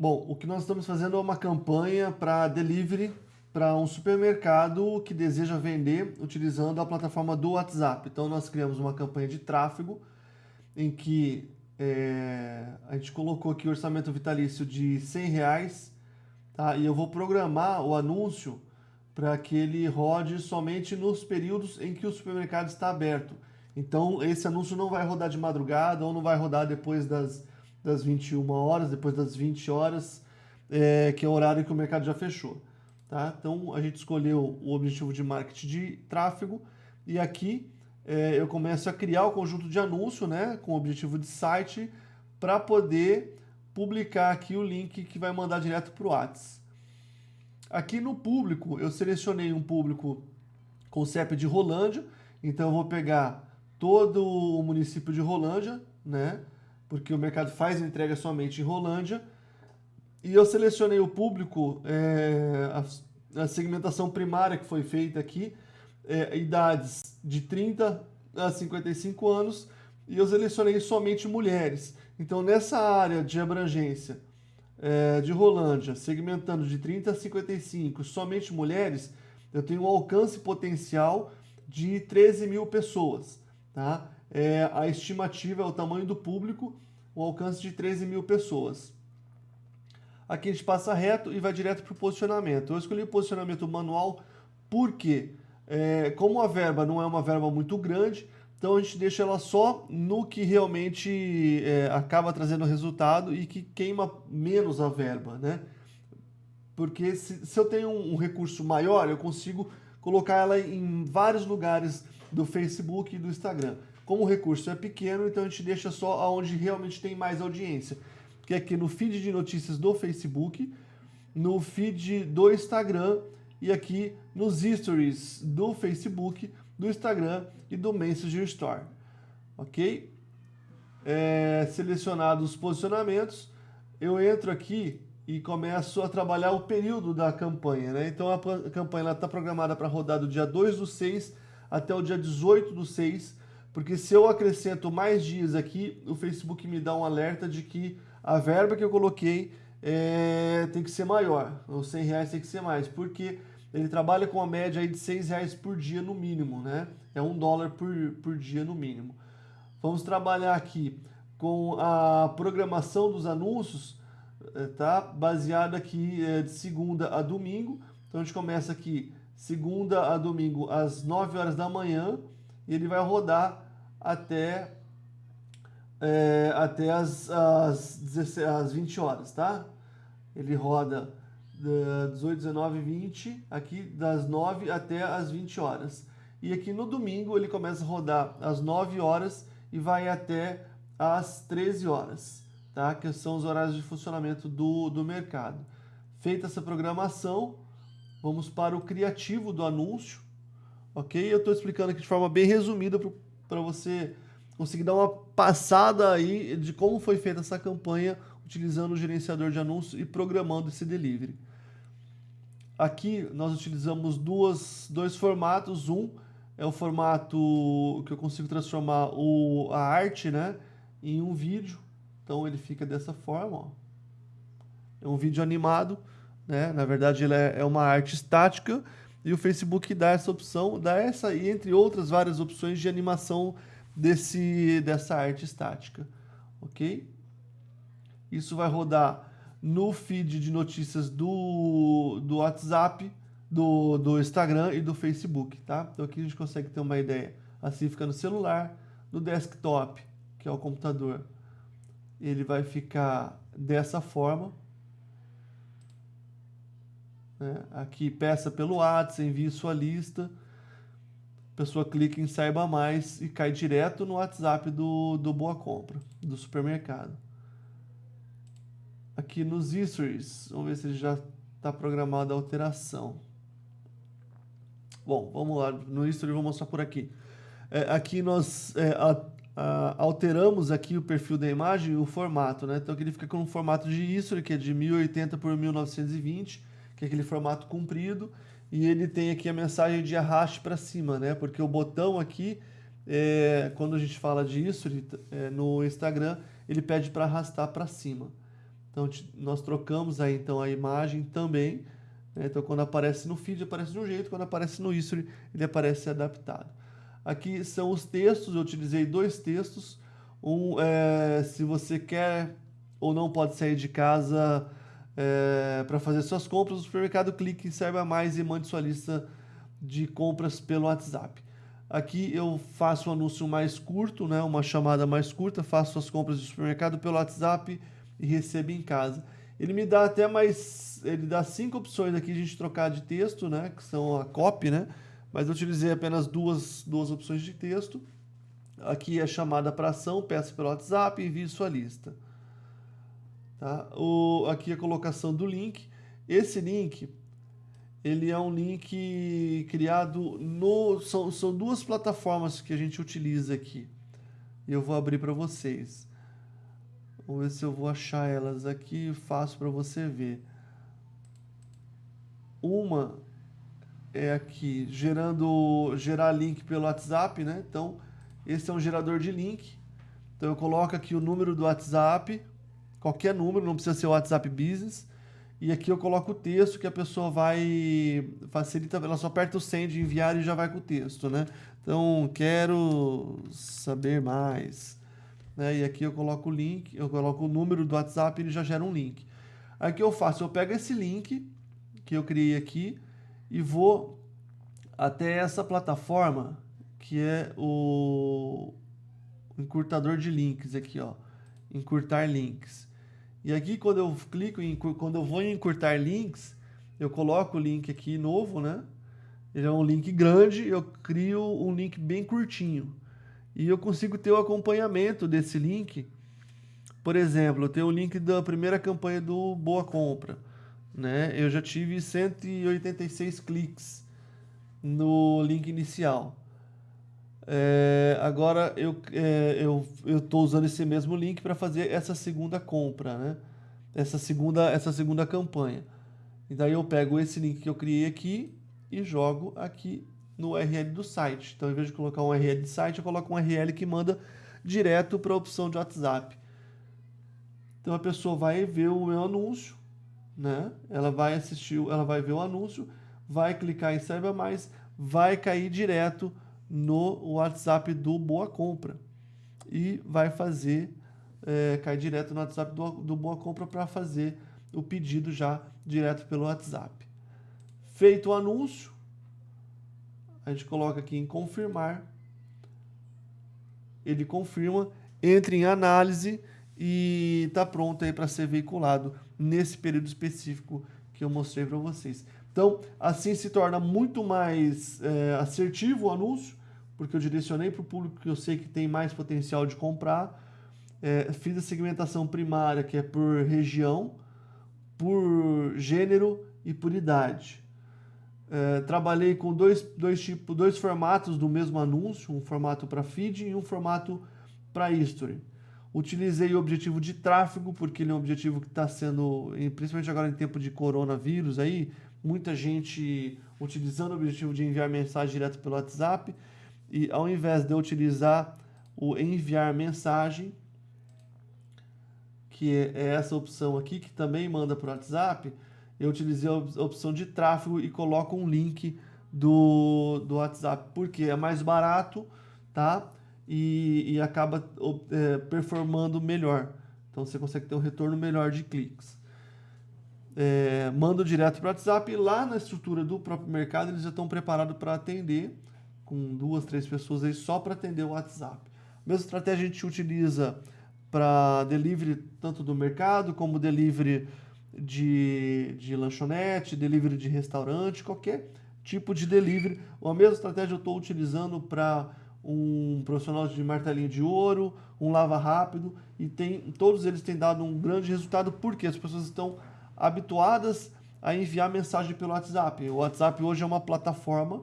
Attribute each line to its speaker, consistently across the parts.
Speaker 1: Bom, o que nós estamos fazendo é uma campanha para delivery para um supermercado que deseja vender utilizando a plataforma do WhatsApp. Então nós criamos uma campanha de tráfego em que é, a gente colocou aqui o orçamento vitalício de 100 reais tá? e eu vou programar o anúncio para que ele rode somente nos períodos em que o supermercado está aberto. Então esse anúncio não vai rodar de madrugada ou não vai rodar depois das das 21 horas, depois das 20 horas, é, que é o horário que o mercado já fechou. Tá? Então a gente escolheu o objetivo de marketing de tráfego e aqui é, eu começo a criar o conjunto de anúncio né, com o objetivo de site para poder publicar aqui o link que vai mandar direto para o WhatsApp. Aqui no público, eu selecionei um público com CEP de Rolândia, então eu vou pegar todo o município de Rolândia, né? Porque o mercado faz entrega somente em Rolândia. E eu selecionei o público, é, a, a, segmentação primária que foi feita aqui, é, idades de 30 a 55 anos, e eu selecionei somente mulheres. Então, nessa área de abrangência é, de Rolândia, segmentando de 30 a 55, somente mulheres, eu tenho um alcance potencial de 13 mil pessoas. Tá? É, a estimativa é o tamanho do público, o alcance de 13 mil pessoas. Aqui a gente passa reto e vai direto para o posicionamento. Eu escolhi o posicionamento manual porque, é, como a verba não é uma verba muito grande, então a gente deixa ela só no que realmente é, acaba trazendo resultado e que queima menos a verba, né? Porque se, se eu tenho um, um recurso maior, eu consigo colocar ela em vários lugares do Facebook e do Instagram. Como o recurso é pequeno, então a gente deixa só aonde realmente tem mais audiência. Que é aqui no feed de notícias do Facebook, no feed do Instagram e aqui nos stories do Facebook, do Instagram e do Messenger Store. Ok? É, selecionados os posicionamentos, eu entro aqui e começo a trabalhar o período da campanha. Né? Então a campanha está programada para rodar do dia 2 do 6 até o dia 18 do 6 porque se eu acrescento mais dias aqui, o Facebook me dá um alerta de que a verba que eu coloquei é, tem que ser maior, os 100 reais tem que ser mais, porque ele trabalha com a média aí de 6 reais por dia no mínimo, né? É um dólar por, por dia no mínimo. Vamos trabalhar aqui com a programação dos anúncios, é, tá? Baseada aqui é, de segunda a domingo. Então a gente começa aqui segunda a domingo às 9 horas da manhã e ele vai rodar até, é, até as, as, 16, as 20 horas, tá? Ele roda 18, 19, 20, aqui das 9 até as 20 horas. E aqui no domingo ele começa a rodar às 9 horas e vai até às 13 horas, tá? Que são os horários de funcionamento do, do mercado. Feita essa programação, vamos para o criativo do anúncio, ok? Eu estou explicando aqui de forma bem resumida para você conseguir dar uma passada aí de como foi feita essa campanha utilizando o gerenciador de anúncios e programando esse delivery. Aqui nós utilizamos duas, dois formatos. Um é o formato que eu consigo transformar o, a arte né, em um vídeo. Então ele fica dessa forma. Ó. É um vídeo animado. Né? Na verdade ele é, é uma arte estática e o Facebook dá essa opção, dá essa e entre outras várias opções de animação desse, dessa arte estática, ok? Isso vai rodar no feed de notícias do, do WhatsApp, do, do Instagram e do Facebook, tá? Então aqui a gente consegue ter uma ideia. Assim fica no celular, no desktop, que é o computador, ele vai ficar dessa forma, né? Aqui, peça pelo WhatsApp, envie sua lista. A pessoa clica em Saiba Mais e cai direto no WhatsApp do, do Boa Compra, do supermercado. Aqui nos Stories, vamos ver se já está programada a alteração. Bom, vamos lá, no History vou mostrar por aqui. É, aqui nós é, a, a, alteramos aqui o perfil da imagem e o formato, né? Então aqui ele fica com um formato de History, que é de 1080 por 1920, que é aquele formato comprido, e ele tem aqui a mensagem de arraste para cima, né? Porque o botão aqui, é, quando a gente fala disso ele, é, no Instagram, ele pede para arrastar para cima. Então nós trocamos aí então a imagem também. Né? Então quando aparece no feed aparece de um jeito, quando aparece no history ele aparece adaptado. Aqui são os textos, eu utilizei dois textos. Um, é, se você quer ou não pode sair de casa é, para fazer suas compras, o supermercado clique Saiba Mais e mande sua lista de compras pelo WhatsApp. Aqui eu faço um anúncio mais curto, né, uma chamada mais curta, faço as compras do supermercado pelo WhatsApp e recebo em casa. Ele me dá até mais, ele dá cinco opções aqui de a gente trocar de texto, né, que são a copy, né, mas eu utilizei apenas duas, duas opções de texto. Aqui é chamada para ação, peça pelo WhatsApp, envie sua lista. Tá? O, aqui a colocação do link. Esse link ele é um link criado no. São, são duas plataformas que a gente utiliza aqui. Eu vou abrir para vocês. Vamos ver se eu vou achar elas aqui fácil para você ver. Uma é aqui gerando gerar link pelo WhatsApp, né? Então, esse é um gerador de link. Então eu coloco aqui o número do WhatsApp, qualquer número, não precisa ser o WhatsApp Business. E aqui eu coloco o texto que a pessoa vai facilita, ela só aperta o send, enviar e já vai com o texto, né? Então, quero saber mais. Né? E aqui eu coloco o link, eu coloco o número do WhatsApp e ele já gera um link. Aí o que eu faço? Eu pego esse link que eu criei aqui e vou até essa plataforma que é o encurtador de links aqui, ó. Encurtar links. E aqui quando eu clico em quando eu vou em encurtar links, eu coloco o link aqui novo, né? Ele é um link grande, eu crio um link bem curtinho. E eu consigo ter o acompanhamento desse link. Por exemplo, eu tenho o link da primeira campanha do Boa Compra. Né? Eu já tive 186 cliques no link inicial. É, agora eu é, eu estou usando esse mesmo link para fazer essa segunda compra, né? Essa segunda, essa segunda campanha. E daí eu pego esse link que eu criei aqui e jogo aqui no URL do site. Então, em vez de colocar um URL de site, eu coloco um URL que manda direto para a opção de WhatsApp. Então a pessoa vai ver o meu anúncio, né? Ela vai assistir, ela vai ver o anúncio, vai clicar em Saiba Mais, vai cair direto no WhatsApp do Boa Compra e vai fazer, é, cai direto no WhatsApp do, do Boa Compra para fazer o pedido já direto pelo WhatsApp. Feito o anúncio, a gente coloca aqui em confirmar, ele confirma, entra em análise e está pronto aí para ser veiculado nesse período específico que eu mostrei para vocês. Então, assim se torna muito mais é, assertivo o anúncio, porque eu direcionei para o público que eu sei que tem mais potencial de comprar. É, fiz a segmentação primária, que é por região, por gênero e por idade. É, trabalhei com dois, dois, tipo, dois formatos do mesmo anúncio, um formato para feed e um formato para history. Utilizei o objetivo de tráfego, porque ele é um objetivo que está sendo, principalmente agora em tempo de coronavírus, aí, muita gente utilizando o objetivo de enviar mensagem direto pelo WhatsApp e ao invés de eu utilizar o enviar mensagem, que é essa opção aqui, que também manda para o WhatsApp, eu utilizei a opção de tráfego e coloco um link do, do WhatsApp, porque é mais barato, tá? E, e acaba é, performando melhor. Então você consegue ter um retorno melhor de cliques. É, mando direto para o WhatsApp lá na estrutura do próprio mercado eles já estão preparados para atender com duas, três pessoas aí só para atender o WhatsApp. A mesma estratégia a gente utiliza para delivery tanto do mercado como delivery de, de lanchonete, delivery de restaurante, qualquer tipo de delivery. A mesma estratégia eu estou utilizando para um profissional de martelinho de ouro, um lava rápido e tem, todos eles têm dado um grande resultado porque as pessoas estão habituadas a enviar mensagem pelo WhatsApp. O WhatsApp hoje é uma plataforma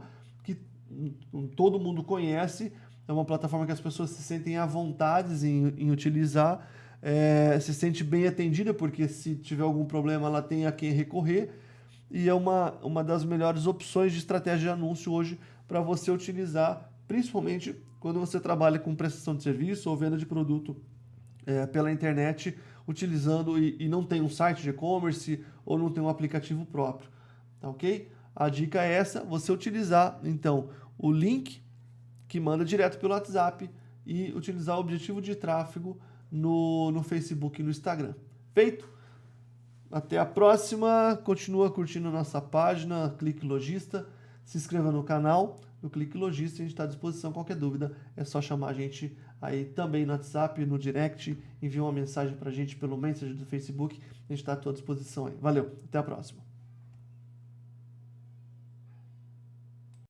Speaker 1: todo mundo conhece, é uma plataforma que as pessoas se sentem à vontade em, em utilizar, é, se sente bem atendida, porque se tiver algum problema ela tem a quem recorrer, e é uma, uma das melhores opções de estratégia de anúncio hoje para você utilizar, principalmente quando você trabalha com prestação de serviço ou venda de produto é, pela internet utilizando e, e não tem um site de e-commerce ou não tem um aplicativo próprio, tá ok? A dica é essa, você utilizar então o link que manda direto pelo WhatsApp e utilizar o objetivo de tráfego no, no Facebook e no Instagram. Feito? Até a próxima. Continua curtindo nossa página, Clique Logista. Se inscreva no canal, no Clique Logista. A gente está à disposição. Qualquer dúvida é só chamar a gente aí também no WhatsApp, no direct. Envie uma mensagem para a gente pelo Messenger do Facebook. A gente está à tua disposição aí. Valeu, até a próxima.